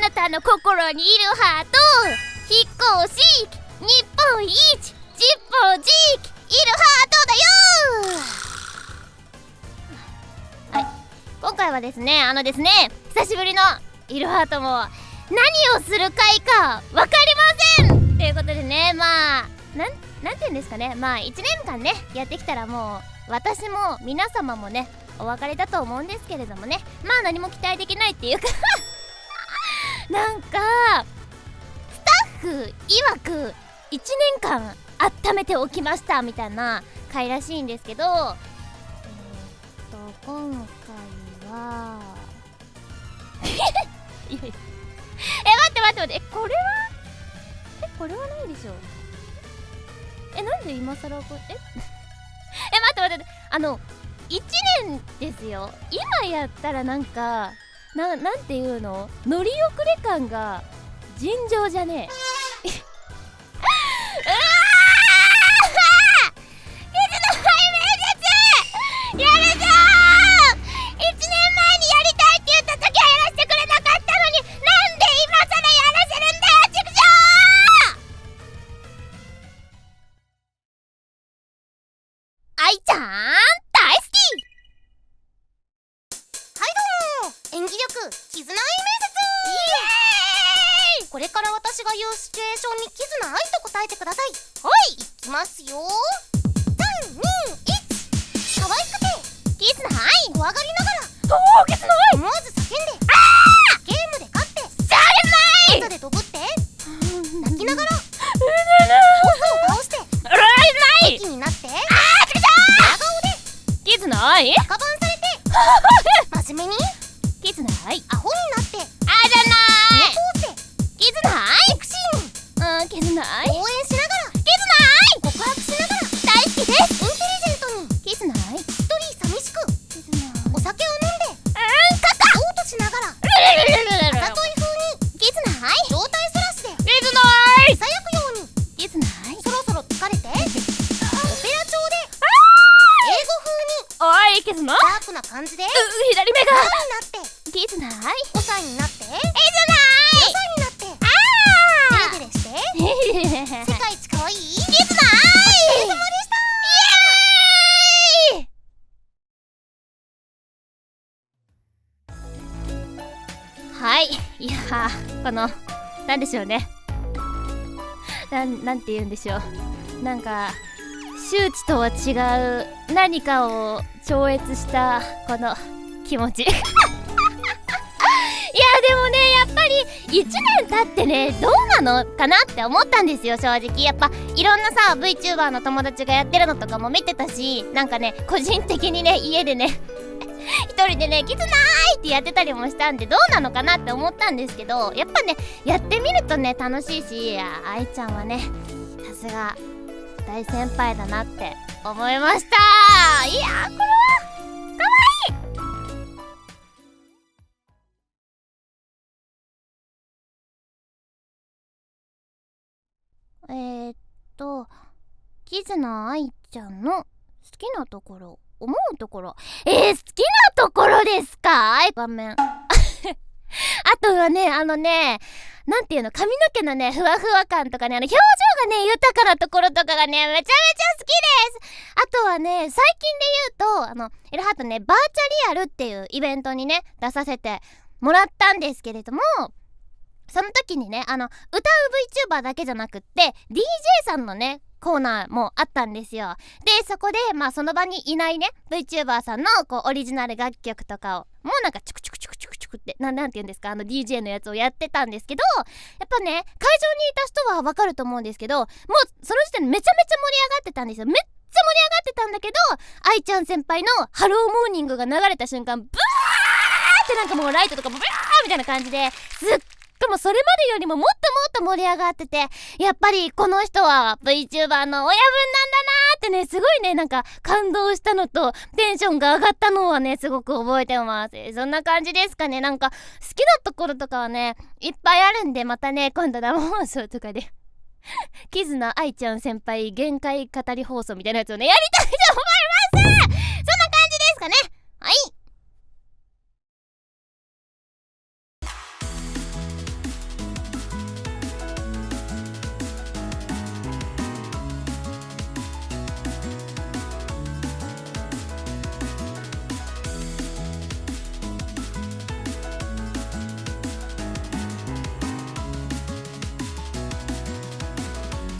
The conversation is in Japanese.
なたの心にいるハート。引っ越し日本一ジッポジーキいるハートだよ。はい。今回はですねあのですね久しぶりのいるハートも何をする回か分かりません。ということでねまあなんなんて言うんですかね。まあ1年間ねやってきたらもう私も皆様もねお別れだと思うんですけれどもね。まあ何も期待できないっていうか。なんかスタッフ曰く1年間温めておきましたみたいな回らしいんですけどえー、っと今回は え待って待って待ってこれはえこれはないでしょえなんで今更これえ？え待って待ってあの1年ですよ。今やったらなんかななんていうの？乗り遅れ感が尋常じゃねえ。どうも演技力絆愛面接イエーイ！これから私が言うシチュエーションに絆愛と答えてください。はい！いきますよ。321可愛くて。絆愛怖がりながら。凍結の愛思わず絆愛アホになって。あじゃない。猫って絆愛セクシーうん絆愛に応援しながら。絆愛告白しながら。大好きです。インテリジェントに。絆愛一人寂しく。絆愛お酒を飲んで。うんカカ嘔吐しながら。あざとい風に。絆愛状態そらしで絆愛さやくように。絆愛そろそろ疲れて。オペラ調で。英語おい絆う風にダークな感じで。左目が5になって絆愛5歳になって0絆歳になってあデレデレして世界一可愛い絆愛お疲れ様でしたイ。エーイ。はいいやーこのなんでしょうねなんなんて言うんでしょうなんか周知とは違う何かを超越したこの気持ち1年経ってねどうなのかなって思ったんですよ正直やっぱいろんなさ VTuber の友達がやってるのとかも見てたしなんかね個人的にね家でね 一人でね「キツナーい!」ってやってたりもしたんでどうなのかなって思ったんですけどやっぱねやってみるとね楽しいしあ愛ちゃんはねさすが大先輩だなって思いましたいやこれえー、っとキズナ愛ちゃんの好きなところ思うところ。えー、好きなところですか？画面。あとはねあのねなんていうの？髪の毛のねふわふわ感とかねあの表情がね豊かなところとかがねめちゃめちゃ好きです。あとはね最近で言うとあのエルハートねバーチャリアルっていうイベントにね出させてもらったんですけれどもその時にねあの歌う VTuber だけじゃなくって DJ さんのねコーナーもあったんですよ。でそこでまあその場にいないね VTuber さんのこうオリジナル楽曲とかをもうなんかチュクチュクチュクチュクチュクってななんて言うんですかあの DJ のやつをやってたんですけどやっぱね会場にいた人はわかると思うんですけどもうその時点でめちゃめちゃ盛り上がってたんですよ。めっちゃ盛り上がってたんだけど愛ちゃん先輩の「Hello, Morning」が流れた瞬間ブワーってなんかもうライトとかもブワーみたいな感じですっもそれまでよりももっともっと盛り上がっててやっぱりこの人は VTuber の親分なんだなーってねすごいねなんか感動したのとテンションが上がったのはねすごく覚えてます。そんな感じですかね。なんか好きなところとかはねいっぱいあるんでまたね今度生放送とかで。キズナ愛ちゃん先輩限界語り放送みたいなやつをねやりたい